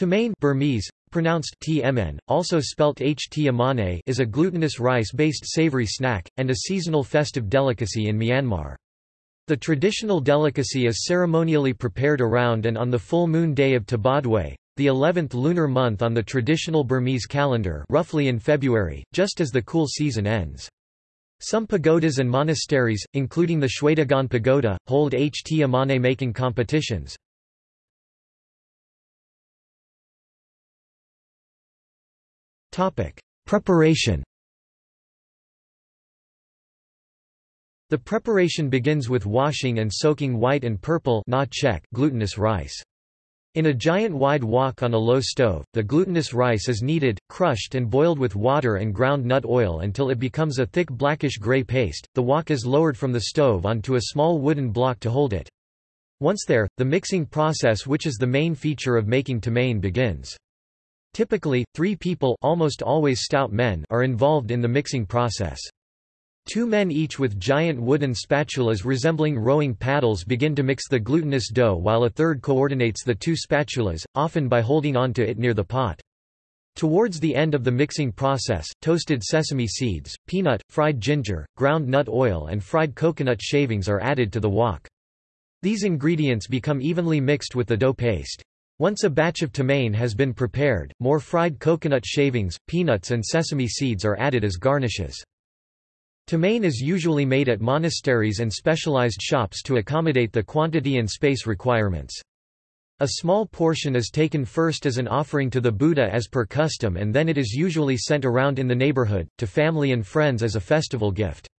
Tamane Burmese, pronounced tmn, also spelt ht is a glutinous rice-based savory snack, and a seasonal festive delicacy in Myanmar. The traditional delicacy is ceremonially prepared around and on the full moon day of Tabodwe, the 11th lunar month on the traditional Burmese calendar roughly in February, just as the cool season ends. Some pagodas and monasteries, including the Shwedagon Pagoda, hold ht making competitions. Preparation The preparation begins with washing and soaking white and purple glutinous rice. In a giant wide wok on a low stove, the glutinous rice is kneaded, crushed and boiled with water and ground nut oil until it becomes a thick blackish-gray paste. The wok is lowered from the stove onto a small wooden block to hold it. Once there, the mixing process which is the main feature of making tamane begins. Typically, three people almost always stout men are involved in the mixing process. Two men each with giant wooden spatulas resembling rowing paddles begin to mix the glutinous dough while a third coordinates the two spatulas, often by holding on to it near the pot. Towards the end of the mixing process, toasted sesame seeds, peanut, fried ginger, ground nut oil and fried coconut shavings are added to the wok. These ingredients become evenly mixed with the dough paste. Once a batch of tamane has been prepared, more fried coconut shavings, peanuts and sesame seeds are added as garnishes. Tamane is usually made at monasteries and specialized shops to accommodate the quantity and space requirements. A small portion is taken first as an offering to the Buddha as per custom and then it is usually sent around in the neighborhood, to family and friends as a festival gift.